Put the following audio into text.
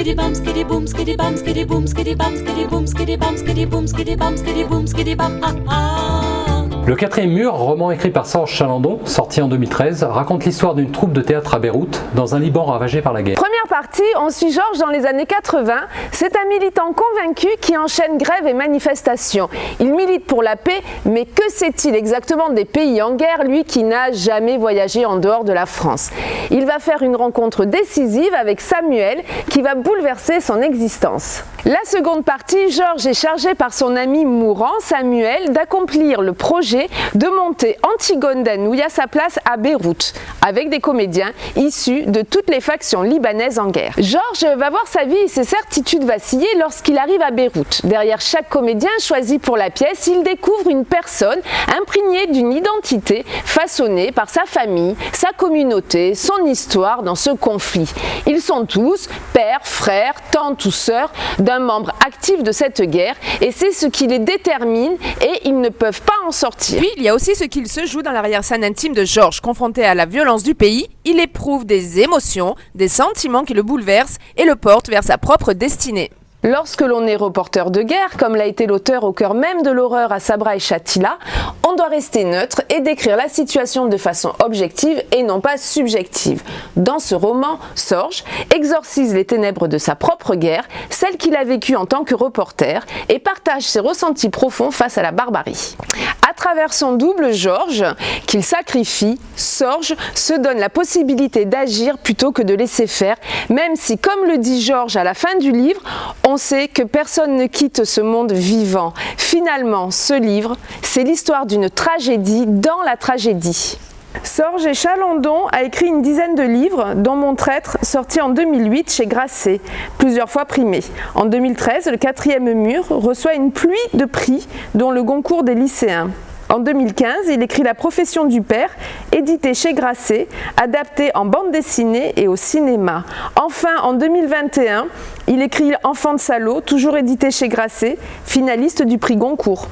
skitty bum skitty boom skitty bum skitty boom skitty bum skitty boom skitty bum skitty boom skitty bum skitty boom skitty bum ah ah Le quatrième mur, roman écrit par Serge Chalandon, sorti en 2013, raconte l'histoire d'une troupe de théâtre à Beyrouth, dans un Liban ravagé par la guerre. Première partie, on suit Georges dans les années 80. C'est un militant convaincu qui enchaîne grève et manifestations. Il milite pour la paix, mais que sait-il exactement des pays en guerre, lui qui n'a jamais voyagé en dehors de la France? Il va faire une rencontre décisive avec Samuel, qui va bouleverser son existence. La seconde partie, Georges est chargé par son ami mourant, Samuel, d'accomplir le projet de monter Antigone Danouille à sa place à Beyrouth, avec des comédiens issus de toutes les factions libanaises en guerre. Georges va voir sa vie et ses certitudes vaciller lorsqu'il arrive à Beyrouth. Derrière chaque comédien choisi pour la pièce, il découvre une personne imprégnée d'une identité façonnée par sa famille, sa communauté, son histoire dans ce conflit. Ils sont tous pères, frères, tantes ou sœurs membre actif de cette guerre et c'est ce qui les détermine et ils ne peuvent pas en sortir. Puis il y a aussi ce qu'il se joue dans l'arrière-scène intime de Georges. Confronté à la violence du pays, il éprouve des émotions, des sentiments qui le bouleversent et le portent vers sa propre destinée. Lorsque l'on est reporter de guerre, comme l'a été l'auteur au cœur même de l'horreur à Sabra et Chatila, on doit rester neutre et décrire la situation de façon objective et non pas subjective. Dans ce roman, Sorge exorcise les ténèbres de sa propre guerre, celle qu'il a vécue en tant que reporter, et partage ses ressentis profonds face à la barbarie. Travers son double Georges, qu'il sacrifie, Sorge se donne la possibilité d'agir plutôt que de laisser faire, même si, comme le dit Georges à la fin du livre, on sait que personne ne quitte ce monde vivant. Finalement, ce livre, c'est l'histoire d'une tragédie dans la tragédie. Sorge et Chalandon a écrit une dizaine de livres, dont Mon traître, sorti en 2008 chez Grasset, plusieurs fois primé. En 2013, le quatrième mur reçoit une pluie de prix, dont le Goncourt des lycéens. En 2015, il écrit La profession du père, édité chez Grasset, adapté en bande dessinée et au cinéma. Enfin, en 2021, il écrit Enfant de salaud, toujours édité chez Grasset, finaliste du prix Goncourt.